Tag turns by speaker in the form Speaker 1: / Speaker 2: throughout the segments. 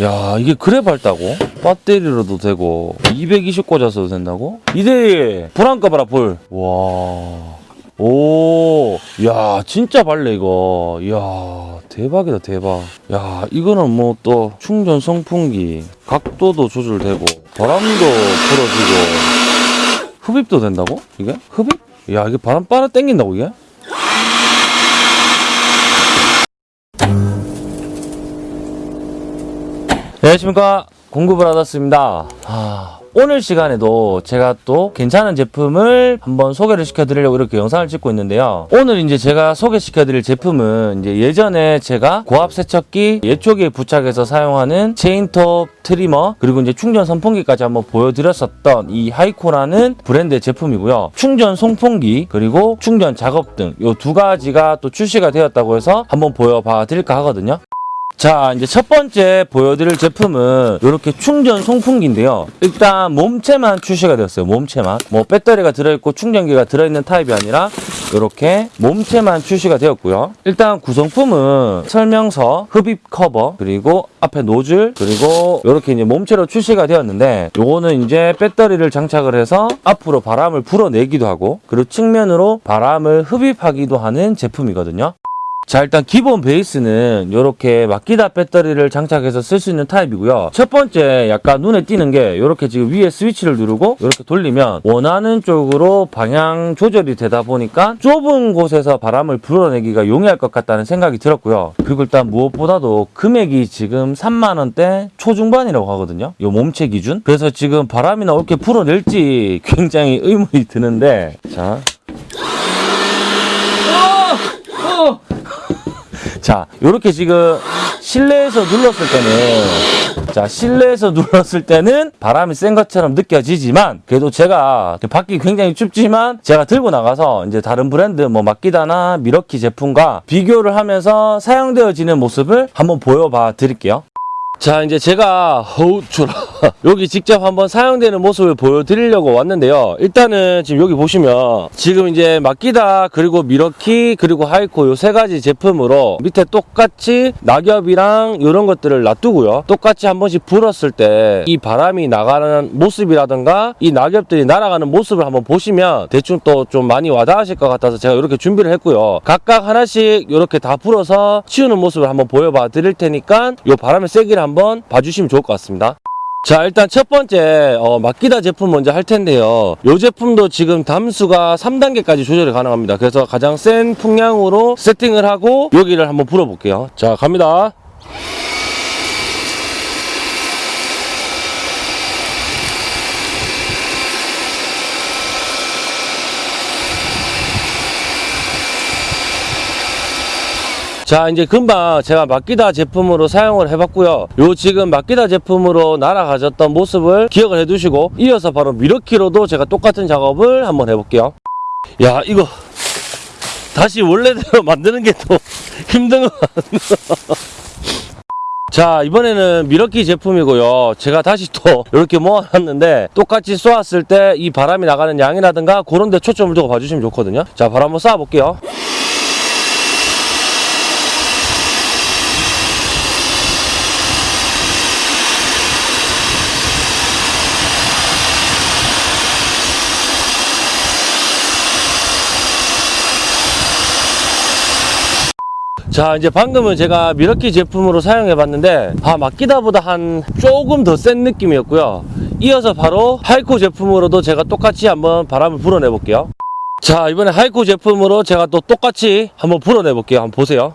Speaker 1: 야 이게 그래 밝다고? 배터리로도 되고 220 꽂아서도 된다고? 이대희 불안 꺼봐라 불. 와. 오, 야, 진짜 밝네, 이거. 이야, 대박이다, 대박. 야, 이거는 뭐 또 충전 송풍기, 각도도 조절되고, 바람도 풀어지고, 흡입도 된다고? 이게? 흡입? 야, 이게 바람 빨아 당긴다고, 이게? 안녕하십니까. 공급을 받았습니다. 아, 오늘 시간에도 제가 또 괜찮은 제품을 한번 소개를 시켜드리려고 이렇게 영상을 찍고 있는데요. 오늘 이제 제가 소개시켜드릴 제품은 이제 예전에 제가 고압 세척기 예초기에 부착해서 사용하는 체인톱 trimmer 그리고 이제 충전 선풍기까지 한번 보여드렸었던 이 하이코라는 브랜드의 제품이고요. 충전 송풍기 그리고 충전 작업등 이 두 가지가 또 출시가 되었다고 해서 한번 보여봐 드릴까 하거든요 자, 이제 첫 번째 보여드릴 제품은 이렇게 충전 송풍기인데요. 일단 몸체만 출시가 되었어요. 몸체만. 뭐 배터리가 들어있고 충전기가 들어있는 타입이 아니라 이렇게 몸체만 출시가 되었고요. 일단 구성품은 설명서, 흡입 커버, 그리고 앞에 노즐, 그리고 이렇게 이제 몸체로 출시가 되었는데 요거는 이제 배터리를 장착을 해서 앞으로 바람을 불어내기도 하고 그리고 측면으로 바람을 흡입하기도 하는 제품이거든요. 자 일단 기본 베이스는 이렇게 막기다 배터리를 장착해서 쓸 수 있는 타입이고요. 첫 번째 약간 눈에 띄는 게 이렇게 지금 위에 스위치를 누르고 이렇게 돌리면 원하는 쪽으로 방향 조절이 되다 보니까 좁은 곳에서 바람을 불어내기가 용이할 것 같다는 생각이 들었고요. 그리고 일단 무엇보다도 금액이 지금 3만원대 초중반이라고 하거든요. 이 몸체 기준. 그래서 지금 바람이나 어떻게 불어낼지 굉장히 의문이 드는데. 자 자, 요렇게 지금 실내에서 눌렀을 때는 자, 실내에서 눌렀을 때는 바람이 센 것처럼 느껴지지만 그래도 제가 밖이 굉장히 춥지만 제가 들고 나가서 이제 다른 브랜드 뭐 마키다나 밀워키 제품과 비교를 하면서 사용되어지는 모습을 한번 보여봐 드릴게요. 자 이제 제가 어우 추라 여기 직접 한번 사용되는 모습을 보여드리려고 왔는데요. 일단은 지금 여기 보시면 지금 이제 마키다 그리고 밀워키 그리고 하이코 요 세 가지 제품으로 밑에 똑같이 낙엽이랑 이런 것들을 놔두고요. 똑같이 한 번씩 불었을 때 이 바람이 나가는 모습이라든가 이 낙엽들이 날아가는 모습을 한번 보시면 대충 또 좀 많이 와닿으실 것 같아서 제가 이렇게 준비를 했고요. 각각 하나씩 이렇게 다 불어서 치우는 모습을 한번 보여봐 드릴 테니까 요 바람의 세기를 한번 봐주시면 좋을 것 같습니다. 자 일단 첫 번째 어, 마키다 제품 먼저 할 텐데요. 이 제품도 지금 담수가 3단계까지 조절이 가능합니다. 그래서 가장 센 풍량으로 세팅을 하고 여기를 한번 불어 볼게요. 자 갑니다 자 이제 금방 제가 마키다 제품으로 사용을 해봤고요. 요 지금 마키다 제품으로 날아가졌던 모습을 기억을 해두시고 이어서 바로 미러키로도 제가 똑같은 작업을 한번 해볼게요. 야 이거 다시 원래대로 만드는 게또 힘든 것 같네요 자 이번에는 미러키 제품이고요. 제가 다시 또 이렇게 모아놨는데 똑같이 쏘았을 때 이 바람이 나가는 양이라든가 그런 데 초점을 두고 봐주시면 좋거든요. 자 바로 한번 쏴 볼게요 자 이제 방금은 제가 밀워키 제품으로 사용해 봤는데 아 마키다보다 한 조금 더 센 느낌이었고요. 이어서 바로 하이코 제품으로도 제가 똑같이 한번 바람을 불어내 볼게요. 자 이번에 하이코 제품으로 제가 또 똑같이 한번 불어내 볼게요. 한번 보세요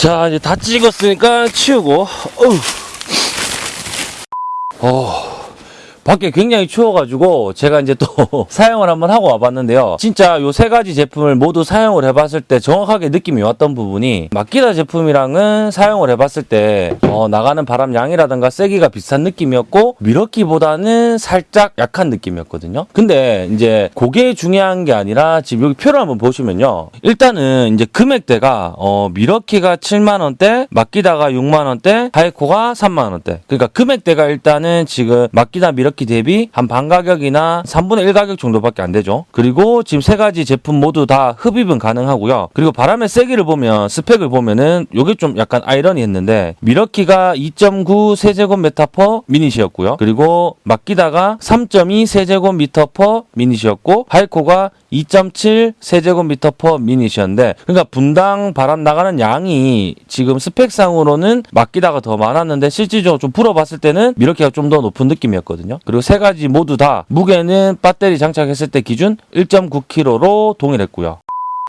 Speaker 1: 자, 이제 다 찍었으니까 치우고. 어우. 어. 밖에 굉장히 추워가지고 제가 이제 또 사용을 한번 하고 와봤는데요. 진짜 요 세 가지 제품을 모두 사용을 해봤을 때 정확하게 느낌이 왔던 부분이 마키다 제품이랑은 사용을 해봤을 때 어, 나가는 바람 양이라든가 세기가 비슷한 느낌이었고 밀워키보다는 살짝 약한 느낌이었거든요. 근데 이제 그게 중요한 게 아니라 지금 여기 표를 한번 보시면요. 일단은 이제 금액대가 어, 밀워키가 7만 원대, 마키다가 6만 원대, 하이코가 3만 원대. 그러니까 금액대가 일단은 지금 마키다 밀워키 대비 한 반 가격이나 3분의 1 가격 정도밖에 안 되죠. 그리고 지금 세 가지 제품 모두 다 흡입은 가능하고요. 그리고 바람의 세기를 보면 스펙을 보면은 요게 좀 약간 아이러니했는데 밀워키가 2.9 세제곱미터 per minute이었고요. 그리고 마키다가 3.2 세제곱미터 per minute이었고 하이코가 2.7 세제곱미터 per minute이었는데 그러니까 분당 바람 나가는 양이 지금 스펙상으로는 마키다가 더 많았는데 실질적으로 좀 불어봤을 때는 밀워키가 좀 더 높은 느낌이었거든요. 그리고 세 가지 모두 다 무게는 배터리 장착했을 때 기준 1.9kg로 동일했고요.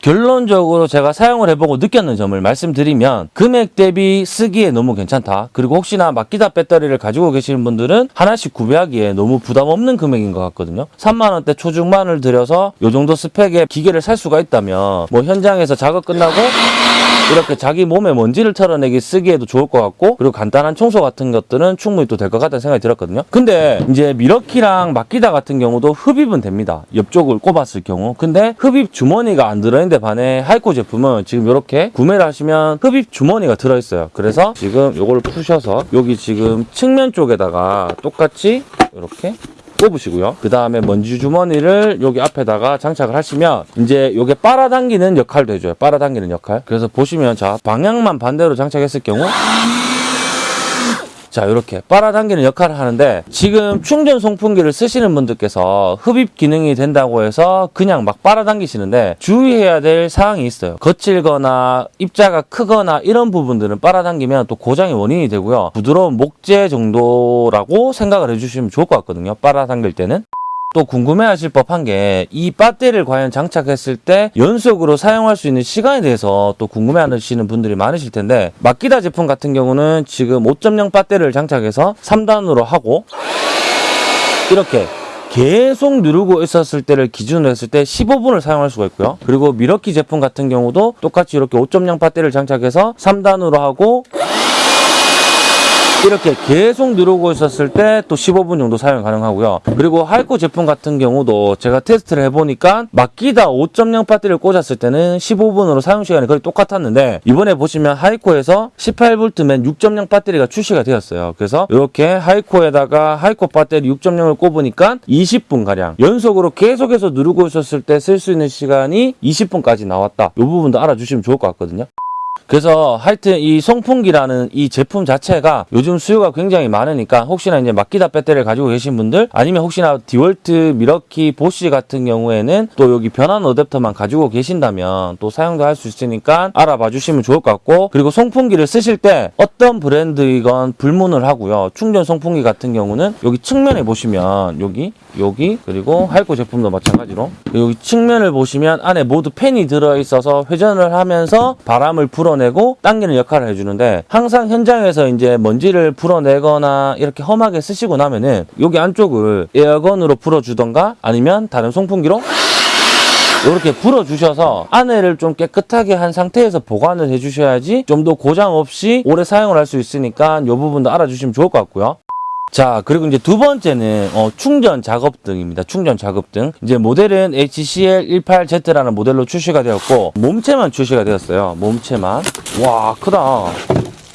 Speaker 1: 결론적으로 제가 사용을 해보고 느꼈는 점을 말씀드리면 금액 대비 쓰기에 너무 괜찮다. 그리고 혹시나 마키다 배터리를 가지고 계시는 분들은 하나씩 구매하기에 너무 부담 없는 금액인 것 같거든요. 3만 원대 초중반을 들여서 이 정도 스펙의 기계를 살 수가 있다면 뭐 현장에서 작업 끝나고 이렇게 자기 몸에 먼지를 털어내기 쓰기에도 좋을 것 같고 그리고 간단한 청소 같은 것들은 충분히 또 될 것 같다는 생각이 들었거든요. 근데 이제 밀워키랑 마키다 같은 경우도 흡입은 됩니다. 옆쪽을 꼽았을 경우. 근데 흡입 주머니가 안 들어있는데 반해 하이코 제품은 지금 이렇게 구매를 하시면 흡입 주머니가 들어있어요. 그래서 지금 요걸 푸셔서 여기 지금 측면 쪽에다가 똑같이 이렇게 꼽으시고요. 그 다음에 먼지 주머니를 여기 앞에다가 장착을 하시면 이제 요게 빨아당기는 역할도 해줘요. 빨아당기는 역할. 그래서 보시면 자 방향만 반대로 장착했을 경우 자 이렇게 빨아당기는 역할을 하는데 지금 충전 송풍기를 쓰시는 분들께서 흡입 기능이 된다고 해서 그냥 막 빨아당기시는데 주의해야 될 사항이 있어요. 거칠거나 입자가 크거나 이런 부분들은 빨아당기면 또 고장의 원인이 되고요. 부드러운 목재 정도라고 생각을 해주시면 좋을 것 같거든요. 빨아당길 때는 또 궁금해하실 법한 게 이 배터리를 과연 장착했을 때 연속으로 사용할 수 있는 시간에 대해서 또 궁금해하시는 분들이 많으실 텐데 마키다 제품 같은 경우는 지금 5.0 배터리를 장착해서 3단으로 하고 이렇게 계속 누르고 있었을 때를 기준으로 했을 때 15분을 사용할 수가 있고요. 그리고 미러키 제품 같은 경우도 똑같이 이렇게 5.0 배터리를 장착해서 3단으로 하고 이렇게 계속 누르고 있었을 때 또 15분 정도 사용 가능하고요. 그리고 하이코 제품 같은 경우도 제가 테스트를 해보니까 마키다 5.0 배터리를 꽂았을 때는 15분으로 사용 시간이 거의 똑같았는데 이번에 보시면 하이코에서 18V만 6.0 배터리가 출시가 되었어요. 그래서 이렇게 하이코에다가 하이코 배터리 6.0을 꼽으니까 20분 가량 연속으로 계속해서 누르고 있었을 때 쓸 수 있는 시간이 20분까지 나왔다. 이 부분도 알아주시면 좋을 것 같거든요. 그래서 하여튼 이 송풍기라는 이 제품 자체가 요즘 수요가 굉장히 많으니까 혹시나 이제 마키다 배터리를 가지고 계신 분들 아니면 혹시나 디월트, 미러키, 보쉬 같은 경우에는 또 여기 변환 어댑터만 가지고 계신다면 또 사용도 할 수 있으니까 알아봐 주시면 좋을 것 같고 그리고 송풍기를 쓰실 때 어떤 브랜드이건 불문을 하고요. 충전 송풍기 같은 경우는 여기 측면에 보시면 여기 여기 그리고 하이코 제품도 마찬가지로 여기 측면을 보시면 안에 모두 팬이 들어 있어서 회전을 하면서 바람을 불어내고 당기는 역할을 해주는데 항상 현장에서 이제 먼지를 불어내거나 이렇게 험하게 쓰시고 나면은 여기 안쪽을 에어건으로 불어주던가 아니면 다른 송풍기로 이렇게 불어주셔서 안에를 좀 깨끗하게 한 상태에서 보관을 해주셔야지 좀 더 고장 없이 오래 사용을 할 수 있으니까 이 부분도 알아주시면 좋을 것 같고요. 자, 그리고 이제 두 번째는 어, 충전 작업 등입니다. 충전 작업 등. 이제 모델은 HCL18Z라는 모델로 출시가 되었고 몸체만 출시가 되었어요. 몸체만. 와, 크다.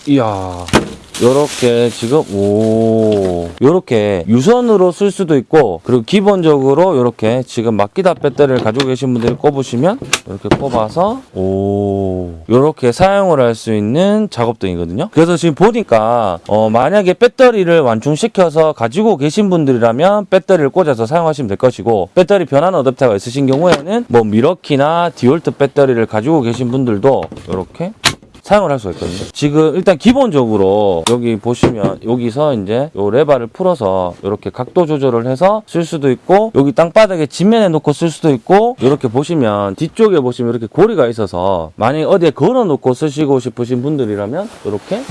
Speaker 1: 이야. 요렇게 지금 오. 요렇게 유선으로 쓸 수도 있고 그리고 기본적으로 요렇게 지금 마키다 배터리를 가지고 계신 분들이 꼽으시면 이렇게 꼽아서 오. 요렇게 사용을 할 수 있는 작업등이거든요. 그래서 지금 보니까 어 만약에 배터리를 완충시켜서 가지고 계신 분들이라면 배터리를 꽂아서 사용하시면 될 것이고 배터리 변환 어댑터가 있으신 경우에는 뭐 미러키나 디월트 배터리를 가지고 계신 분들도 요렇게 사용을 할 수가 있거든요. 지금 일단 기본적으로 여기 보시면 여기서 이제 요 레바를 풀어서 이렇게 각도 조절을 해서 쓸 수도 있고 여기 땅바닥에 지면에 놓고 쓸 수도 있고 이렇게 보시면 뒤쪽에 보시면 이렇게 고리가 있어서 만약에 어디에 걸어 놓고 쓰시고 싶으신 분들이라면 이렇게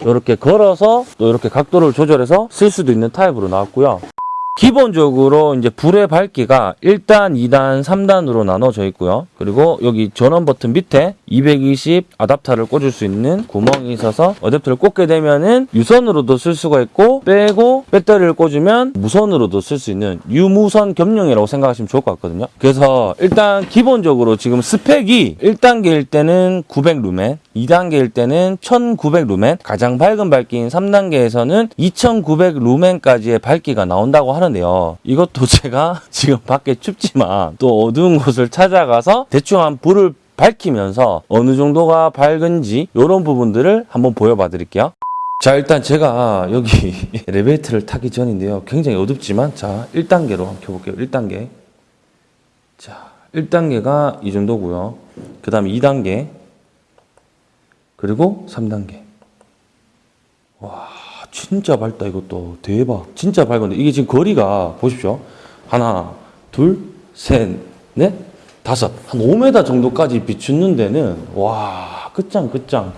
Speaker 1: 이렇게 걸어서 또 이렇게 각도를 조절해서 쓸 수도 있는 타입으로 나왔고요. 기본적으로 이제 불의 밝기가 1단, 2단, 3단으로 나눠져 있고요. 그리고 여기 전원 버튼 밑에 220 아답터를 꽂을 수 있는 구멍이 있어서 어댑터를 꽂게 되면은 유선으로도 쓸 수가 있고 빼고 배터리를 꽂으면 무선으로도 쓸 수 있는 유무선 겸용이라고 생각하시면 좋을 것 같거든요. 그래서 일단 기본적으로 지금 스펙이 1단계일 때는 900 루멘, 2단계일 때는 1900 루멘, 가장 밝은 밝기인 3단계에서는 2900 루멘까지의 밝기가 나온다고 하는데요. 이것도 제가 지금 밖에 춥지만 또 어두운 곳을 찾아가서 대충 한 불을 밝히면서 어느 정도가 밝은지 이런 부분들을 한번 보여봐 드릴게요. 자 일단 제가 여기 엘리베이터를 타기 전인데요. 굉장히 어둡지만 자 1단계로 한번 켜볼게요. 1단계 자 1단계가 이 정도고요. 그 다음에 2단계 그리고 3단계. 와 진짜 밝다 이것도. 대박. 진짜 밝은데. 이게 지금 거리가 보십시오. 하나 둘셋넷 다섯. 한 5m 정도까지 비추는 데는 와 끝장 끝장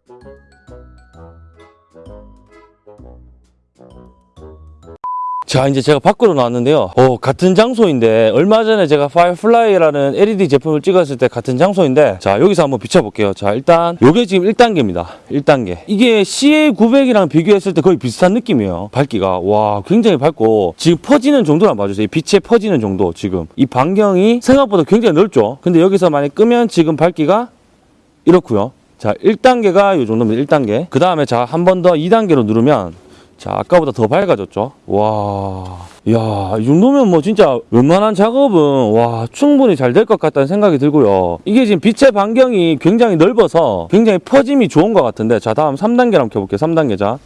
Speaker 1: 자 이제 제가 밖으로 나왔는데요. 어, 같은 장소인데 얼마 전에 제가 파이어플라이라는 LED 제품을 찍었을 때 같은 장소인데 자 여기서 한번 비춰볼게요. 자 일단 요게 지금 1단계입니다. 1단계. 이게 CA900이랑 비교했을 때 거의 비슷한 느낌이에요. 밝기가. 와 굉장히 밝고 지금 퍼지는 정도만 봐주세요. 이 빛의 퍼지는 정도 지금. 이 반경이 생각보다 굉장히 넓죠? 근데 여기서 만약 끄면 지금 밝기가 이렇고요. 자 1단계가 요 정도입니다. 1단계. 그 다음에 자 한 번 더 2단계로 누르면 자, 아까보다 더 밝아졌죠? 와. 야, 이 정도면 뭐 진짜 웬만한 작업은 와, 충분히 잘 될 것 같다는 생각이 들고요. 이게 지금 빛의 반경이 굉장히 넓어서 굉장히 퍼짐이 좋은 것 같은데 자, 다음 3단계 한번 켜볼게요. 3단계 자.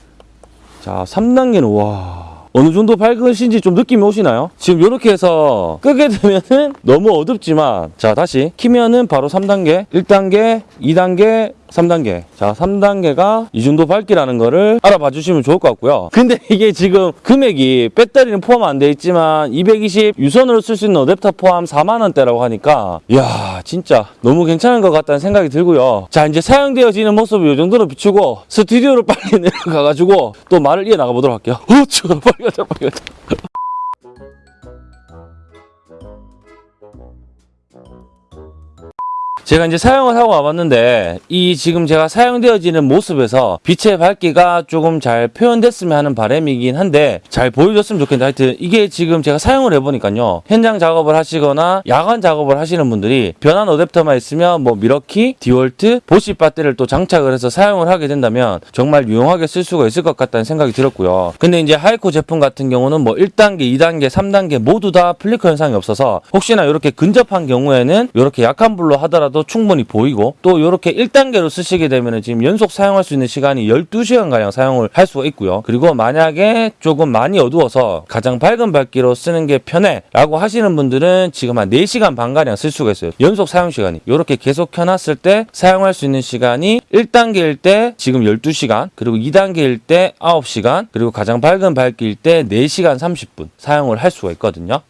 Speaker 1: 자, 3단계는 와. 어느 정도 밝으신지 좀 느낌이 오시나요? 지금 이렇게 해서 끄게 되면은 너무 어둡지만 자 다시 키면은 바로 3단계 1단계 2단계 3단계. 자, 3단계가 이 정도 밝기라는 거를 알아봐 주시면 좋을 것 같고요. 근데 이게 지금 금액이 배터리는 포함 안 돼 있지만 220 유선으로 쓸 수 있는 어댑터 포함 4만 원대라고 하니까 야, 진짜 너무 괜찮은 것 같다는 생각이 들고요. 자, 이제 사용되어지는 모습을 이 정도로 비추고 스튜디오로 빨리 내려가 가지고 또 말을 이어 나가 보도록 할게요. 어, 추워. 빨리 가자. 빨리 가자. 제가 이제 사용을 하고 와봤는데 이 지금 제가 사용되어지는 모습에서 빛의 밝기가 조금 잘 표현됐으면 하는 바람이긴 한데 잘 보여줬으면 좋겠는데 하여튼 이게 지금 제가 사용을 해보니까요. 현장 작업을 하시거나 야간 작업을 하시는 분들이 변환 어댑터만 있으면 뭐 미러키, 디월트, 보시 배터리를 또 장착을 해서 사용을 하게 된다면 정말 유용하게 쓸 수가 있을 것 같다는 생각이 들었고요. 근데 이제 하이코 제품 같은 경우는 뭐 1단계, 2단계, 3단계 모두 다 플리커 현상이 없어서 혹시나 이렇게 근접한 경우에는 이렇게 약한 불로 하더라도 충분히 보이고 또 이렇게 1단계로 쓰시게 되면 지금 연속 사용할 수 있는 시간이 12시간 가량 사용을 할 수가 있고요. 그리고 만약에 조금 많이 어두워서 가장 밝은 밝기로 쓰는 게 편해 라고 하시는 분들은 지금 한 4시간 반 가량 쓸 수가 있어요. 연속 사용 시간이 이렇게 계속 켜놨을 때 사용할 수 있는 시간이 1단계일 때 지금 12시간 그리고 2단계일 때 9시간 그리고 가장 밝은 밝기일 때 4시간 30분 사용을 할 수가 있거든요.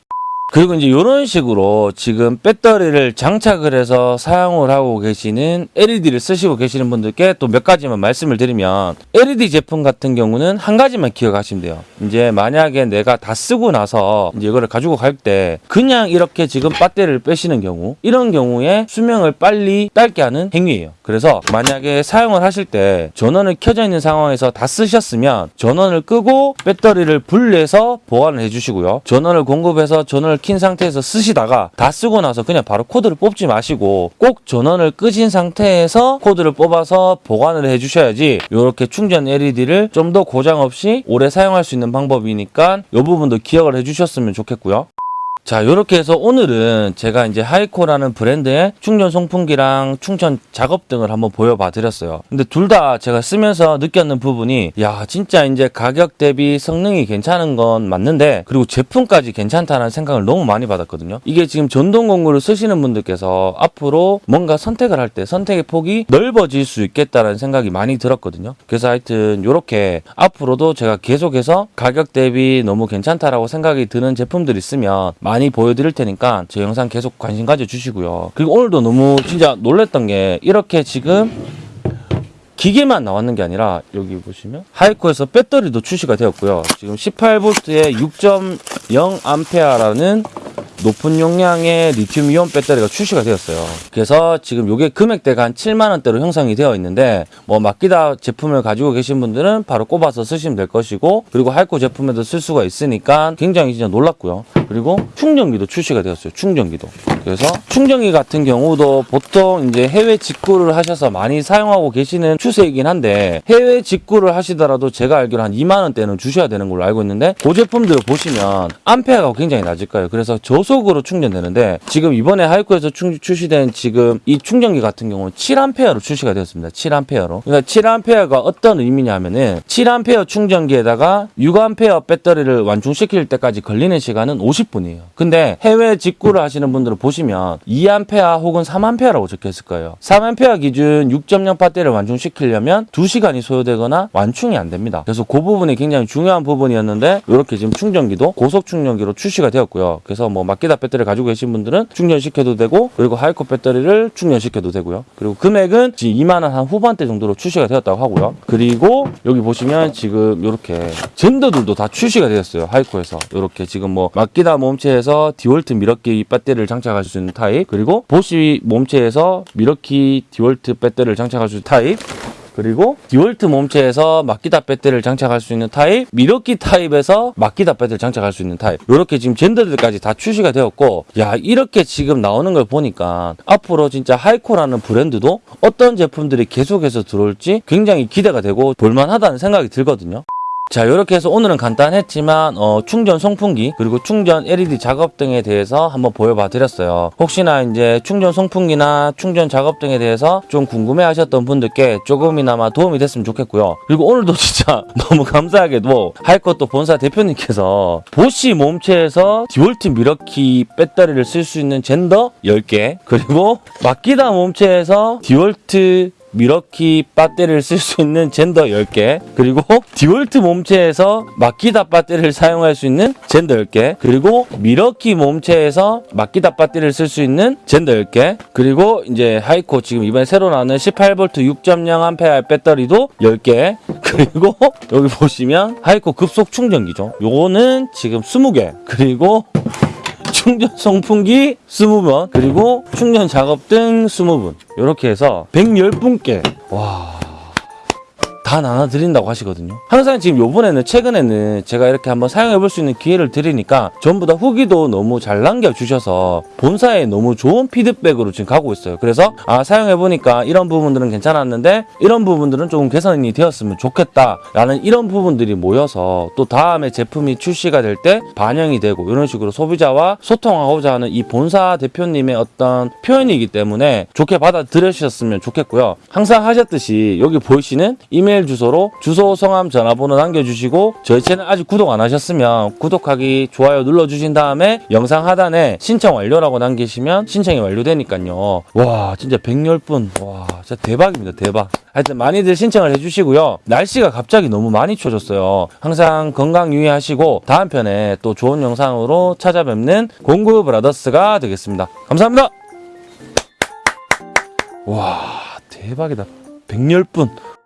Speaker 1: 그리고 이제 이런 식으로 지금 배터리를 장착을 해서 사용을 하고 계시는 LED를 쓰시고 계시는 분들께 또 몇 가지만 말씀을 드리면 LED 제품 같은 경우는 한 가지만 기억하시면 돼요. 이제 만약에 내가 다 쓰고 나서 이제 이거를 가지고 갈 때 그냥 이렇게 지금 배터리를 빼시는 경우 이런 경우에 수명을 빨리 짧게 하는 행위예요. 그래서 만약에 사용을 하실 때 전원을 켜져 있는 상황에서 다 쓰셨으면 전원을 끄고 배터리를 분리해서 보관을 해주시고요. 전원을 공급해서 전원을 킨 상태에서 쓰시다가 다 쓰고 나서 그냥 바로 코드를 뽑지 마시고 꼭 전원을 끄신 상태에서 코드를 뽑아서 보관을 해주셔야지 이렇게 충전 LED를 좀 더 고장 없이 오래 사용할 수 있는 방법이니까 이 부분도 기억을 해주셨으면 좋겠고요. 자, 이렇게 해서 오늘은 제가 이제 하이코라는 브랜드의 충전 송풍기랑 충전 작업등을 한번 보여봐 드렸어요. 근데 둘 다 제가 쓰면서 느꼈는 부분이, 야, 진짜 이제 가격 대비 성능이 괜찮은 건 맞는데, 그리고 제품까지 괜찮다는 생각을 너무 많이 받았거든요. 이게 지금 전동 공구를 쓰시는 분들께서 앞으로 뭔가 선택을 할 때 선택의 폭이 넓어질 수 있겠다라는 생각이 많이 들었거든요. 그래서 하여튼 이렇게 앞으로도 제가 계속해서 가격 대비 너무 괜찮다라고 생각이 드는 제품들 있으면 많이 보여드릴 테니까 제 영상 계속 관심 가져주시고요. 그리고 오늘도 너무 진짜 놀랬던 게 이렇게 지금 기계만 나왔는 게 아니라 여기 보시면 하이코에서 배터리도 출시가 되었고요. 지금 18V에 6.0A라는 높은 용량의 리튬 이온 배터리가 출시가 되었어요. 그래서 지금 요게 금액대가 한 7만 원대로 형성이 되어 있는데 뭐 맡기다 제품을 가지고 계신 분들은 바로 꼽아서 쓰시면 될 것이고 그리고 할코 제품에도 쓸 수가 있으니까 굉장히 진짜 놀랐고요. 그리고 충전기도 출시가 되었어요. 충전기도. 그래서 충전기 같은 경우도 보통 이제 해외 직구를 하셔서 많이 사용하고 계시는 추세이긴 한데 해외 직구를 하시더라도 제가 알기로 한 2만 원대는 주셔야 되는 걸로 알고 있는데 그 제품들을 보시면 암페어가 굉장히 낮을 거예요. 그래서 저속으로 충전되는데 지금 이번에 하이코에서 충- 출시된 지금 이 충전기 같은 경우는 7암페어로 출시가 되었습니다. 7암페어로. 그러니까 7암페어가 어떤 의미냐면은 7암페어 충전기에다가 6암페어 배터리를 완충시킬 때까지 걸리는 시간은 50 분이에요. 근데 해외 직구를 하시는 분들은 보시면 2암페어 혹은 3암페어라고 적혀 있을 거예요. 3암페어 기준 6.0 배터리를 완충시키려면 2시간이 소요되거나 완충이 안 됩니다. 그래서 그 부분이 굉장히 중요한 부분이었는데 이렇게 지금 충전기도 고속 충전기로 출시가 되었고요. 그래서 뭐 마키다 배터리 가지고 계신 분들은 충전시켜도 되고 그리고 하이코 배터리를 충전시켜도 되고요. 그리고 금액은 지금 2만 원 한 후반대 정도로 출시가 되었다고 하고요. 그리고 여기 보시면 지금 이렇게 젠더들도 다 출시가 되었어요. 하이코에서 이렇게 지금 뭐 마키다 몸체에서 디월트 미러키 배터리를 장착할 수 있는 타입 그리고 보쉬 몸체에서 미러키 디월트 배터리를 장착할 수 있는 타입 그리고 디월트 몸체에서 마키다 배터리를 장착할 수 있는 타입, 밀워키 타입에서 마키다 배터리를 장착할 수 있는 타입. 이렇게 지금 젠더들까지 다 출시가 되었고, 야 이렇게 지금 나오는 걸 보니까 앞으로 진짜 하이코라는 브랜드도 어떤 제품들이 계속해서 들어올지 굉장히 기대가 되고 볼만하다는 생각이 들거든요. 자, 이렇게 해서 오늘은 간단했지만 어, 충전 송풍기 그리고 충전 LED 작업등에 대해서 한번 보여봐 드렸어요. 혹시나 이제 충전 송풍기나 충전 작업등에 대해서 좀 궁금해 하셨던 분들께 조금이나마 도움이 됐으면 좋겠고요. 그리고 오늘도 진짜 너무 감사하게도 하이코 본사 대표님께서 보쉬 몸체에서 디월트 밀워키 배터리를 쓸 수 있는 젠더 10개 그리고 마키다 몸체에서 디월트 밀워키 배터리를 쓸 수 있는 젠더 10개 그리고 디월트 몸체에서 마키다 배터리를 사용할 수 있는 젠더 10개 그리고 밀워키 몸체에서 마키다 배터리를 쓸 수 있는 젠더 10개 그리고 이제 하이코 지금 이번에 새로 나오는 18V 6.0A 배터리도 10개 그리고 여기 보시면 하이코 급속 충전기죠. 요거는 지금 20개 그리고 충전 송풍기 20번 그리고 충전 작업 등 20분. 이렇게 해서 110분께. 와... 다 나눠드린다고 하시거든요. 항상 지금 요번에는 최근에는 제가 이렇게 한번 사용해 볼 수 있는 기회를 드리니까 전부 다 후기도 너무 잘 남겨주셔서 본사에 너무 좋은 피드백으로 지금 가고 있어요. 그래서 아 사용해 보니까 이런 부분들은 괜찮았는데 이런 부분들은 조금 개선이 되었으면 좋겠다라는 이런 부분들이 모여서 또 다음에 제품이 출시가 될 때 반영이 되고 이런 식으로 소비자와 소통하고자 하는 이 본사 대표님의 어떤 표현이기 때문에 좋게 받아들여주셨으면 좋겠고요. 항상 하셨듯이 여기 보이시는 이메일 주소로 주소, 성함, 전화번호 남겨주시고 저희 채널 아직 구독 안 하셨으면 구독하기, 좋아요 눌러주신 다음에 영상 하단에 신청 완료라고 남기시면 신청이 완료되니까요. 와 진짜 110분 와 진짜 대박입니다 대박. 하여튼 많이들 신청을 해주시고요. 날씨가 갑자기 너무 많이 추워졌어요. 항상 건강 유의하시고 다음 편에 또 좋은 영상으로 찾아뵙는 공구 브라더스가 되겠습니다. 감사합니다. 와 대박이다. 110분.